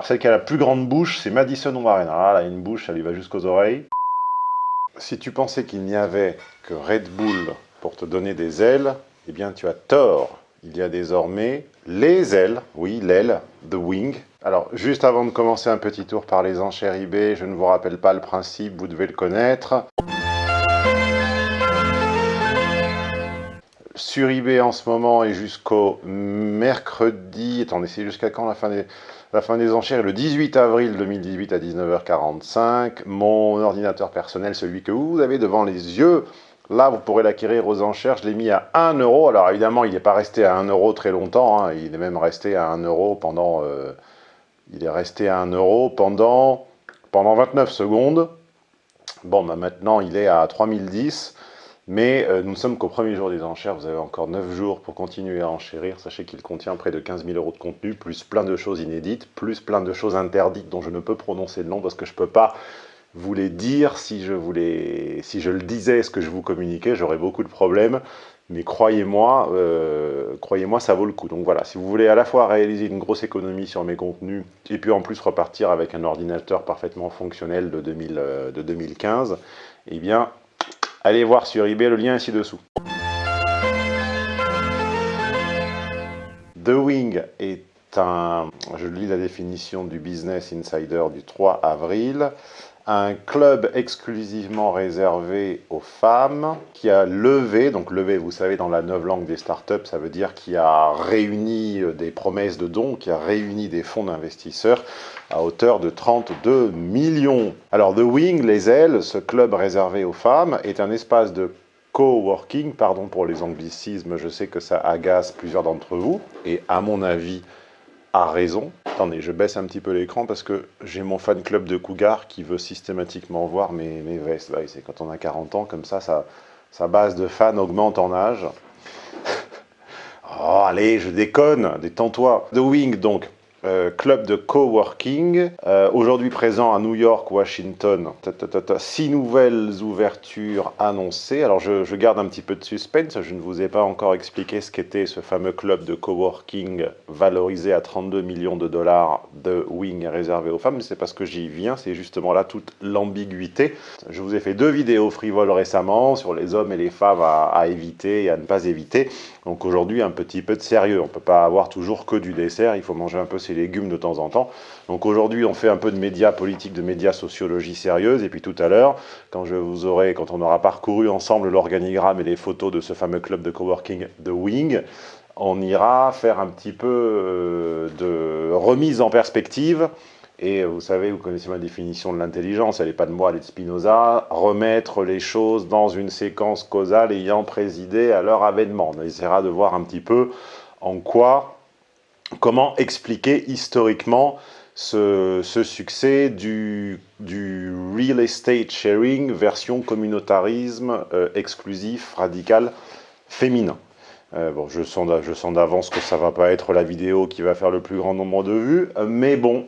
Alors celle qui a la plus grande bouche, c'est Madison Warren. Ah là, une bouche, elle lui va jusqu'aux oreilles. Si tu pensais qu'il n'y avait que Red Bull pour te donner des ailes, eh bien tu as tort. Il y a désormais les ailes, oui, l'aile, the wing. Alors, juste avant de commencer un petit tour par les enchères eBay, je ne vous rappelle pas le principe, vous devez le connaître. Sur eBay en ce moment et jusqu'au mercredi, attendez, c'est jusqu'à quand la fin des... La fin des enchères le 18 avril 2018 à 19h45. Mon ordinateur personnel, celui que vous avez devant les yeux, Là, vous pourrez l'acquérir aux enchères. Je l'ai mis à 1 euro. Alors évidemment, il n'est pas resté à 1 euro très longtemps. Hein. Il est même resté à 1 euro pendant... Euh, il est resté à 1 euro pendant, pendant 29 secondes. Bon, bah, maintenant, il est à 3010. Mais euh, nous ne sommes qu'au premier jour des enchères. Vous avez encore 9 jours pour continuer à enchérir. Sachez qu'il contient près de 15 000 euros de contenu, plus plein de choses inédites, plus plein de choses interdites dont je ne peux prononcer le nom parce que je ne peux pas voulais dire, si je, voulais, si je le disais, ce que je vous communiquais, j'aurais beaucoup de problèmes. Mais croyez-moi, euh, croyez-moi, ça vaut le coup. Donc voilà, si vous voulez à la fois réaliser une grosse économie sur mes contenus, et puis en plus repartir avec un ordinateur parfaitement fonctionnel de, 2000, euh, de 2015, eh bien, allez voir sur eBay, le lien est ci-dessous. The Wing est un, je lis la définition du Business Insider du 3 avril, un club exclusivement réservé aux femmes qui a levé, donc levé, vous savez, dans la neuve langue des startups, ça veut dire qui a réuni euh, des promesses de dons, qui a réuni des fonds d'investisseurs à hauteur de 32 millions. Alors The Wing, les ailes, ce club réservé aux femmes, est un espace de coworking, pardon pour les anglicismes, je sais que ça agace plusieurs d'entre vous, et à mon avis, a raison. Attendez, je baisse un petit peu l'écran parce que j'ai mon fan club de Cougar qui veut systématiquement voir mes, vestes. c'est quand on a 40 ans, comme ça, ça, sa base de fans augmente en âge. oh, allez, je déconne, détends-toi. The Wing, donc, euh, club de coworking, euh, aujourd'hui présent à New York, Washington. six nouvelles ouvertures annoncées. Alors je, garde un petit peu de suspense, je ne vous ai pas encore expliqué ce qu'était ce fameux club de coworking valorisé à 32 millions de dollars de Wing réservé aux femmes, c'est parce que j'y viens, c'est justement là toute l'ambiguïté. Je vous ai fait deux vidéos frivoles récemment sur les hommes et les femmes à éviter et à ne pas éviter. Donc aujourd'hui un petit peu de sérieux, on ne peut pas avoir toujours que du dessert, il faut manger un peu légumes de temps en temps. Donc aujourd'hui, on fait un peu de médias politiques, de médias sociologie sérieuse, et puis tout à l'heure, quand je vous quand on aura parcouru ensemble l'organigramme et les photos de ce fameux club de coworking The Wing, on ira faire un petit peu euh, de remise en perspective et vous savez, vous connaissez ma définition de l'intelligence, elle n'est pas de moi, elle est de Spinoza, remettre les choses dans une séquence causale ayant présidé à leur avènement. On essaiera de voir un petit peu en quoi comment expliquer historiquement ce, succès du, real estate sharing version communautarisme euh, exclusif, radical, féminin. Euh, bon, je sens, je sens d'avance que ça va pas être la vidéo qui va faire le plus grand nombre de vues, mais bon,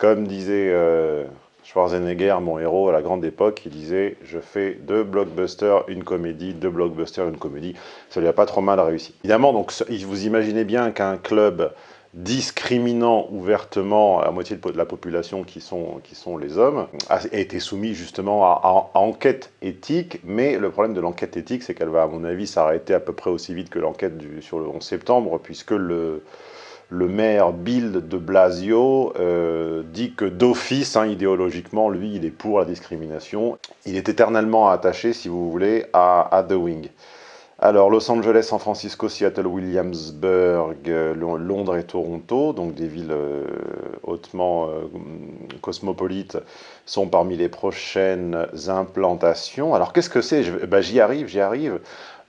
comme disait euh, Schwarzenegger, mon héros à la grande époque, il disait « je fais deux blockbusters, une comédie, deux blockbusters, une comédie ». Ça lui a pas trop mal réussi. Évidemment, donc, vous imaginez bien qu'un club discriminant ouvertement la moitié de la population qui sont, qui sont les hommes, a été soumis justement à, enquête éthique, mais le problème de l'enquête éthique, c'est qu'elle va, à mon avis, s'arrêter à peu près aussi vite que l'enquête sur le 11 septembre, puisque le, le maire Bill de Blasio euh, dit que d'office, hein, idéologiquement, lui, il est pour la discrimination. Il est éternellement attaché, si vous voulez, à, The Wing. Alors, Los Angeles, San Francisco, Seattle, Williamsburg, euh, Londres et Toronto, donc des villes euh, hautement cosmopolites, sont parmi les prochaines implantations. Alors, qu'est-ce que c'est? Ben, J'y arrive, j'y arrive.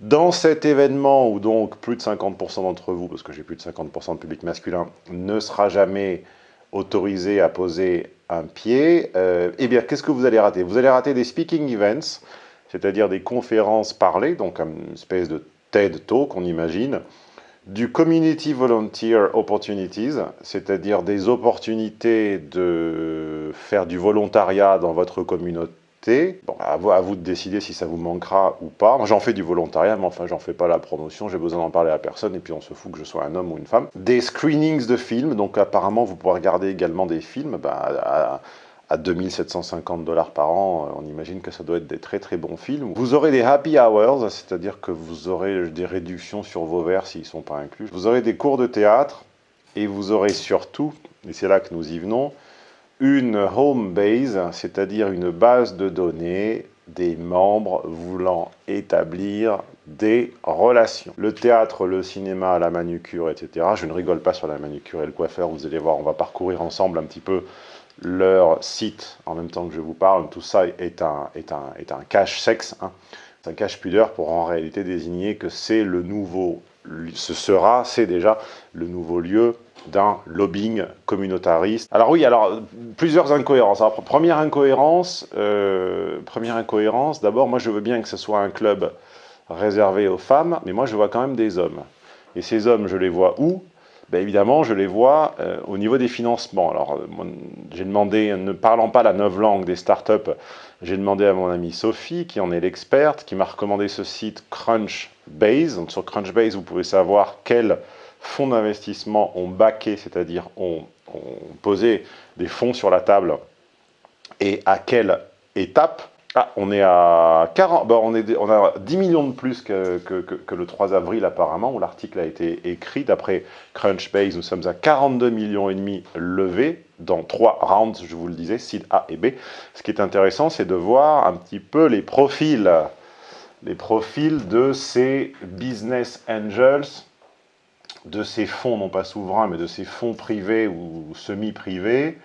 Dans cet événement où donc plus de 50% d'entre vous, parce que j'ai plus de 50% de public masculin, ne sera jamais autorisé à poser un pied, euh, eh bien, qu'est-ce que vous allez rater? Vous allez rater des speaking events, c'est-à-dire des conférences parlées, donc une espèce de TED Talk, on imagine, du Community Volunteer Opportunities, c'est-à-dire des opportunités de faire du volontariat dans votre communauté, Bon, à vous, de décider si ça vous manquera ou pas. Moi, j'en fais du volontariat, mais enfin, j'en fais pas la promotion. J'ai besoin d'en parler à personne, et puis on se fout que je sois un homme ou une femme. Des screenings de films, donc apparemment, vous pourrez regarder également des films. Bah, à, à 2750 dollars par an, on imagine que ça doit être des très très bons films. Vous aurez des happy hours, c'est-à-dire que vous aurez des réductions sur vos verres s'ils ne sont pas inclus. Vous aurez des cours de théâtre et vous aurez surtout, et c'est là que nous y venons, une home base, c'est-à-dire une base de données des membres voulant établir des relations. Le théâtre, le cinéma, la manucure, etc. Je ne rigole pas sur la manucure et le coiffeur, vous allez voir, on va parcourir ensemble un petit peu leur site en même temps que je vous parle. Tout ça est un, est un, est un cache sexe, hein. c'est un cache pudeur pour en réalité désigner que c'est le nouveau, ce sera, c'est déjà le nouveau lieu d'un lobbying communautariste. Alors oui, alors plusieurs incohérences. première incohérence, euh, première incohérence, d'abord moi je veux bien que ce soit un club réservé aux femmes, mais moi je vois quand même des hommes. Et ces hommes, je les vois où? Ben évidemment, je les vois euh, au niveau des financements. Alors, euh, j'ai demandé, ne parlant pas la neuf langue des startups, j'ai demandé à mon amie Sophie, qui en est l'experte, qui m'a recommandé ce site Crunchbase. Donc, sur Crunchbase, vous pouvez savoir quels fonds d'investissement ont backé, c'est-à-dire ont, posé des fonds sur la table et à quelle étape? Ah, on est à 40, bon, on, est, on a 10 millions de plus que, que, le 3 avril apparemment, où l'article a été écrit. D'après Crunchbase, nous sommes à 42 millions et demi levés dans trois rounds, je vous le disais, seed A et B. Ce qui est intéressant, c'est de voir un petit peu les profils, les profils de ces business angels, de ces fonds, non pas souverains, mais de ces fonds privés ou semi-privés,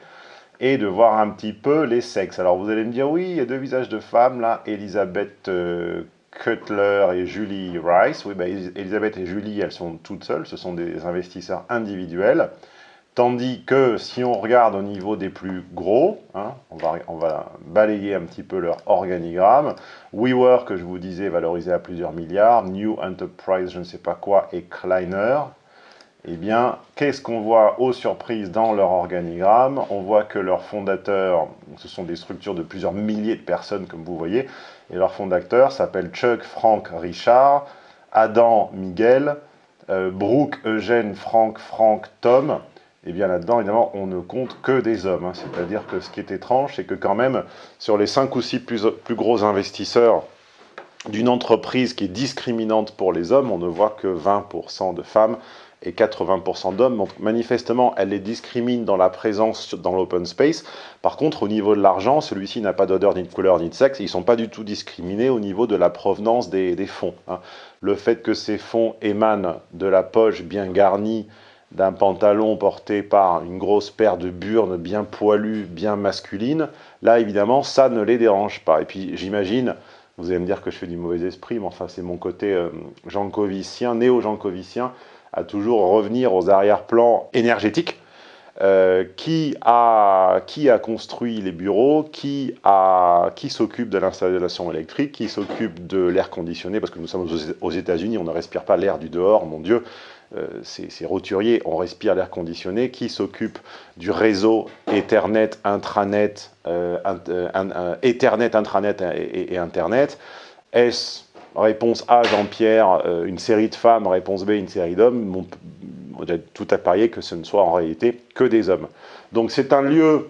et de voir un petit peu les sexes. Alors vous allez me dire, oui, il y a deux visages de femmes là, Elisabeth euh, Cutler et Julie Rice. Oui, ben, Elisabeth et Julie, elles sont toutes seules, ce sont des investisseurs individuels. Tandis que si on regarde au niveau des plus gros, hein, on, va, on, va, balayer un petit peu leur organigramme. WeWork, que je vous disais, valorisé à plusieurs milliards. New Enterprise, je ne sais pas quoi, et Kleiner, eh bien, qu'est-ce qu'on voit aux surprises dans leur organigramme? On voit que leurs fondateurs, ce sont des structures de plusieurs milliers de personnes, comme vous voyez, et leurs fondateurs s'appellent Chuck, Frank, Richard, Adam, Miguel, euh, Brooke, Eugène, Frank, Frank, Tom. Et eh bien là-dedans, évidemment, on ne compte que des hommes. Hein. C'est-à-dire que ce qui est étrange, c'est que quand même, sur les 5 ou 6 plus, plus gros investisseurs d'une entreprise qui est discriminante pour les hommes, on ne voit que 20% de femmes et 80% d'hommes. Donc manifestement, elle les discrimine dans la présence dans l'open space. Par contre, au niveau de l'argent, celui-ci n'a pas d'odeur, ni de couleur, ni de sexe. Ils ne sont pas du tout discriminés au niveau de la provenance des, fonds. Hein. Le fait que ces fonds émanent de la poche bien garnie d'un pantalon porté par une grosse paire de burnes bien poilues, bien masculines, là, évidemment, ça ne les dérange pas. Et puis, j'imagine... Vous allez me dire que je fais du mauvais esprit, mais enfin, c'est mon côté euh, jankovicien, néo-jankovicien à toujours revenir aux arrière-plans énergétiques. Euh, qui, a, qui a construit les bureaux, qui, qui s'occupe de l'installation électrique, qui s'occupe de l'air conditionné, parce que nous sommes aux États-Unis, on ne respire pas l'air du dehors, mon Dieu, euh, c'est roturier, on respire l'air conditionné, qui s'occupe du réseau Ethernet, intranet, euh, Ethernet, intranet et, et Internet. Est-ce Réponse A, Jean-Pierre, euh, une série de femmes. Réponse B, une série d'hommes. On tout à parier que ce ne soit en réalité que des hommes. Donc c'est un lieu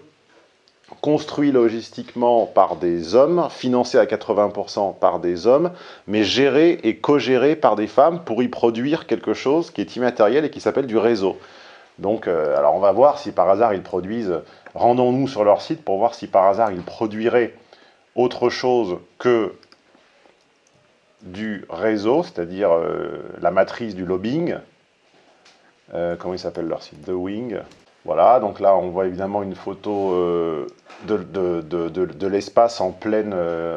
construit logistiquement par des hommes, financé à 80% par des hommes, mais géré et co-géré par des femmes pour y produire quelque chose qui est immatériel et qui s'appelle du réseau. Donc, euh, alors on va voir si par hasard ils produisent, rendons-nous sur leur site pour voir si par hasard ils produiraient autre chose que du réseau, c'est-à-dire euh, la matrice du lobbying. Euh, comment il s'appelle leur site? The Wing. Voilà, donc là on voit évidemment une photo euh, de, de, l'espace en,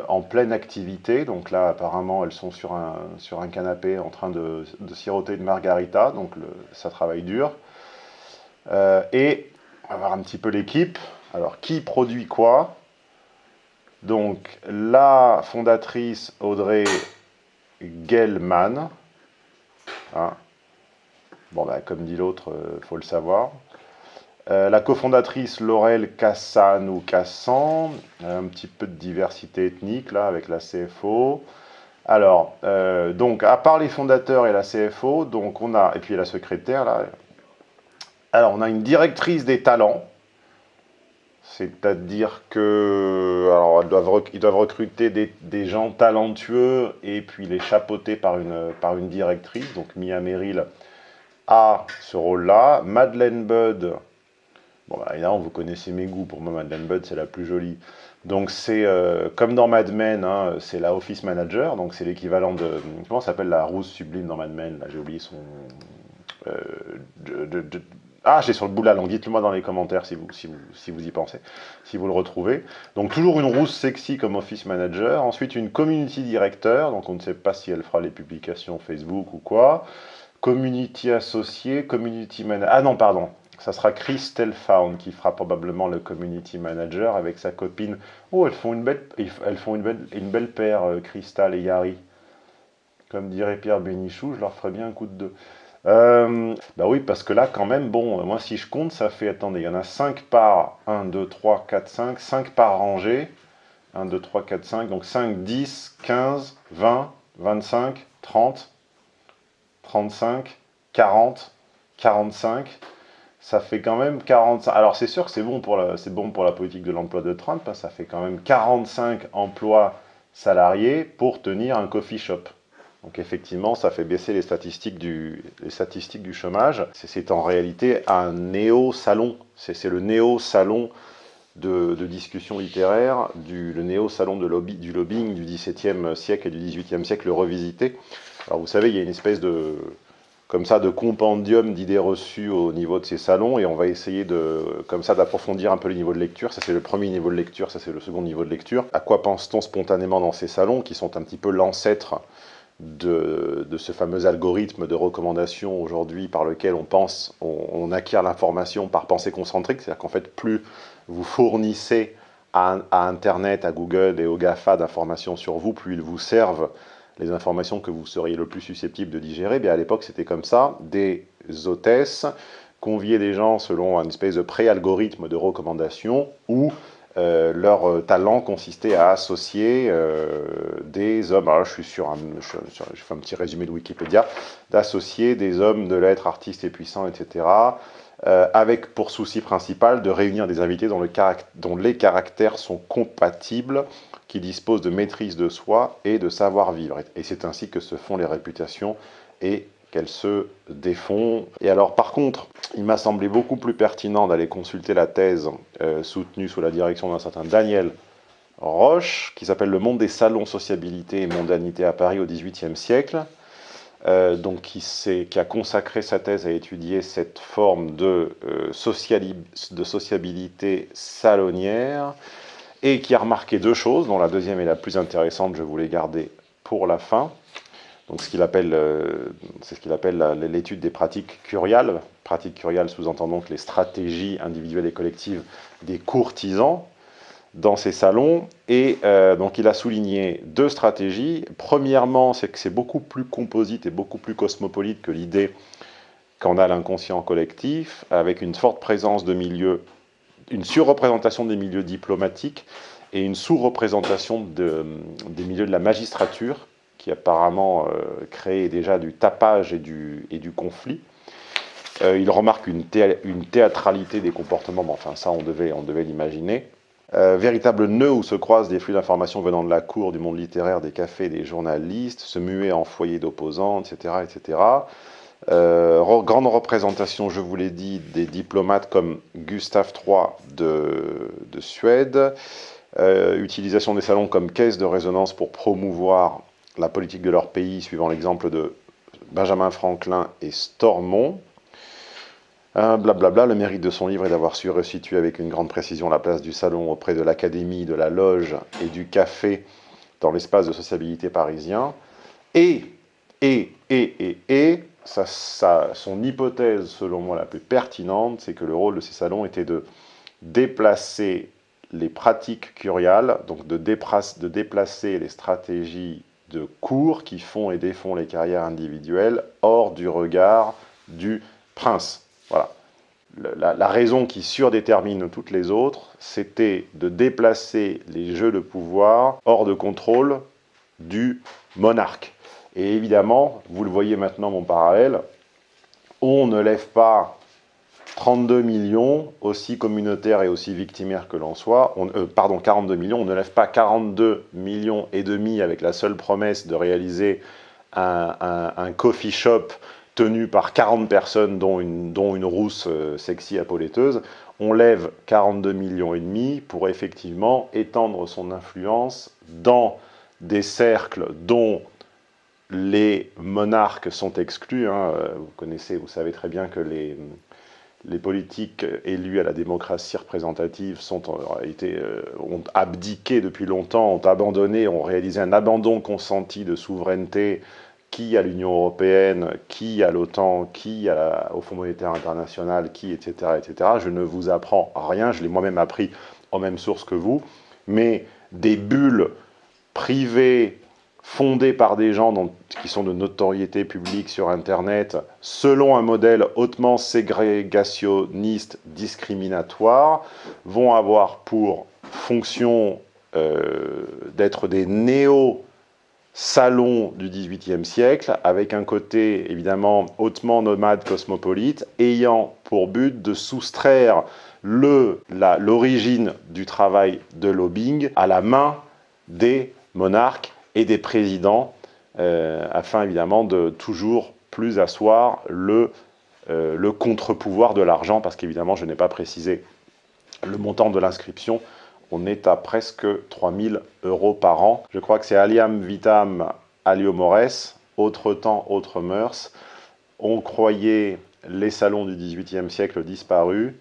en pleine activité. Donc là apparemment elles sont sur un, sur un canapé en train de, siroter une margarita, donc ça travaille dur. et on va voir un petit peu l'équipe. Alors qui produit quoi? Donc la fondatrice Audrey Gelman. Hein. Bon, bah, comme dit l'autre, il euh, faut le savoir. Euh, la cofondatrice Laurel Cassan ou Cassan, un petit peu de diversité ethnique là avec la CFO. Alors, euh, donc à part les fondateurs et la CFO, donc on a, et puis la secrétaire là, alors on a une directrice des talents, c'est-à-dire que alors, doivent, ils doivent recruter des, gens talentueux et puis les chapeauter par une, par une directrice. Donc Mia Merrill a ce rôle-là. Madeleine Budd, bon bah, évidemment vous connaissez mes goûts, pour moi Madeleine Budd c'est la plus jolie. Donc c'est euh, comme dans Mad Men, hein, c'est la Office Manager, donc c'est l'équivalent de... Comment s'appelle la rousse sublime dans Mad Men? J'ai oublié son... Euh, ah, j'ai sur le bout de la langue. Dites-le moi dans les commentaires si vous, si, vous, si vous y pensez, si vous le retrouvez. Donc toujours une rousse sexy comme Office Manager. Ensuite une Community Director, donc on ne sait pas si elle fera les publications Facebook ou quoi. Community Associé, Community Manager... Ah non, pardon. Ça sera Christelle Found qui fera probablement le Community Manager avec sa copine. Oh, elles font une belle, elles font une belle, une belle paire, euh, Crystal et Yari. Comme dirait Pierre Bénichou, je leur ferai bien un coup de deux. Euh, bah oui, parce que là, quand même, bon, moi, si je compte, ça fait, attendez, il y en a 5 par 1, 2, 3, 4, 5, 5 par rangée. 1, 2, 3, 4, 5, donc 5, 10, 15, 20, 25, 30, 35, 40, 45. Ça fait quand même 45. Alors, c'est sûr que c'est bon, pour la, bon pour la politique de l'emploi de Trump. Hein, ça fait quand même 45 emplois salariés pour tenir un coffee shop. Donc effectivement, ça fait baisser les statistiques du, les statistiques du chômage. C'est en réalité un néo-salon. C'est le néo-salon de, discussion littéraire, le néo-salon du lobbying du XVIIe siècle et du XVIIIe siècle revisité. Alors vous savez, il y a une espèce de, comme ça, de compendium d'idées reçues au niveau de ces salons, et on va essayer d'approfondir un peu le niveau de lecture. Ça, c'est le premier niveau de lecture, ça, c'est le second niveau de lecture. À quoi pense-t-on spontanément dans ces salons, qui sont un petit peu l'ancêtre de, ce fameux algorithme de recommandation aujourd'hui par lequel on pense, on, acquiert l'information par pensée concentrique, c'est-à-dire qu'en fait, plus vous fournissez à, Internet, à Google et aux GAFA d'informations sur vous, plus ils vous servent les informations que vous seriez le plus susceptible de digérer. Bien à l'époque, c'était comme ça, des hôtesses conviaient des gens selon un espèce de pré-algorithme de recommandation où euh, leur euh, talent consistait à associer euh, des hommes, alors je suis sur un, je, fais un petit résumé de Wikipédia, d'associer des hommes de l'être artistes et puissants, etc., avec pour souci principal de réunir des invités dont, dont les caractères sont compatibles, qui disposent de maîtrise de soi et de savoir-vivre. Et c'est ainsi que se font les réputations et qu'elles se défont. Et alors par contre, il m'a semblé beaucoup plus pertinent d'aller consulter la thèse euh, soutenue sous la direction d'un certain Daniel Roche, qui s'appelle Le monde des salons, sociabilité et mondanité à Paris au XVIIIe siècle, euh, donc qui, qui, a consacré sa thèse à étudier cette forme de, euh, de sociabilité salonnière, et qui a remarqué deux choses, dont la deuxième est la plus intéressante, je voulais garder pour la fin. Donc, euh, c'est ce qu'il appelle l'étude des pratiques curiales. Pratiques curiales sous-entendant donc les stratégies individuelles et collectives des courtisans dans ces salons. Et euh, donc, il a souligné deux stratégies. Premièrement, c'est que c'est beaucoup plus composite et beaucoup plus cosmopolite que l'idée qu'en a l'inconscient collectif, avec une forte présence de milieux, une surreprésentation des milieux diplomatiques et une sous-représentation de, des milieux de la magistrature qui apparemment euh, crée déjà du tapage et du, et du conflit. Euh, il remarque une, une, théâtralité des comportements, mais enfin ça on devait, on devait l'imaginer. Euh, véritable nœud où se croisent des flux d'informations venant de la cour, du monde littéraire, des cafés, des journalistes, se muer en foyer d'opposants, etc. etc. grande représentation, je vous l'ai dit, des diplomates comme Gustave III de, de Suède, utilisation des salons comme caisse de résonance pour promouvoir la politique de leur pays, suivant l'exemple de Benjamin Franklin et Stormont. Blablabla, le mérite de son livre est d'avoir su resituer avec une grande précision la place du salon auprès de l'académie, de la loge et du café dans l'espace de sociabilité parisien. Et, et, et, et, et, son hypothèse, selon moi, la plus pertinente, c'est que le rôle de ces salons était de déplacer les pratiques curiales, donc de, de déplacer les stratégies de cours qui font et défont les carrières individuelles hors du regard du prince. Voilà. la, la, raison qui surdétermine toutes les autres, c'était de déplacer les jeux de pouvoir hors de contrôle du monarque. Et évidemment, vous le voyez maintenant mon parallèle, on ne lève pas 32 millions, aussi communautaires et aussi victimaires que l'on soit, on, euh, pardon, 42 millions, on ne lève pas 42 millions et demi avec la seule promesse de réaliser un, coffee shop tenu par 40 personnes, dont une, dont une rousse euh, sexy apoléteuse, on lève 42 millions et demi pour effectivement étendre son influence dans des cercles dont les monarques sont exclus. Hein. Vous connaissez, vous savez très bien que les, les politiques élus à la démocratie représentative été, euh, ont abdiqué depuis longtemps, ont abandonné, ont réalisé un abandon consenti de souveraineté qui à l'Union européenne, qui à l'OTAN, qui au Fonds monétaire international, qui, etc., etc. Je ne vous apprends rien, je l'ai moi-même appris en même source que vous, mais des bulles privées fondées par des gens qui sont de notoriété publique sur Internet, selon un modèle hautement ségrégationniste, discriminatoire, vont avoir pour fonction euh, d'être des néo salons du XVIIIe siècle, avec un côté évidemment hautement nomade cosmopolite, ayant pour but de soustraire l'origine du travail de lobbying à la main des monarques et des présidents, euh, afin évidemment de toujours plus asseoir le, euh, le contre-pouvoir de l'argent, parce qu'évidemment je n'ai pas précisé le montant de l'inscription, on est à presque 3000 euros par an. Je crois que c'est Aliam Vitam Aliomores, autre temps, autre mœurs. On croyait les salons du XVIIIe siècle disparus,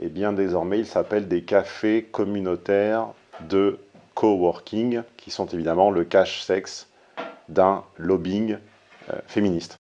et bien désormais ils s'appellent des cafés communautaires de coworking, qui sont évidemment le cache-sexe d'un lobbying euh, féministe.